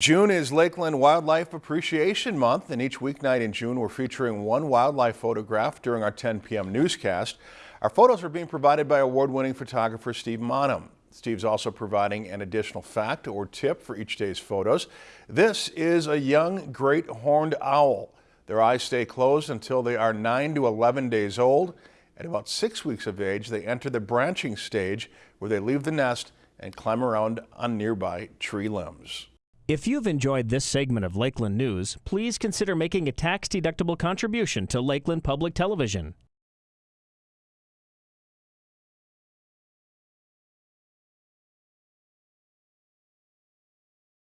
June is Lakeland Wildlife Appreciation Month, and each weeknight in June we're featuring one wildlife photograph during our 10 p.m. newscast. Our photos are being provided by award-winning photographer Steve Monham. Steve's also providing an additional fact or tip for each day's photos. This is a young great horned owl. Their eyes stay closed until they are 9 to 11 days old. At about six weeks of age, they enter the branching stage where they leave the nest and climb around on nearby tree limbs. If you've enjoyed this segment of Lakeland News, please consider making a tax-deductible contribution to Lakeland Public Television.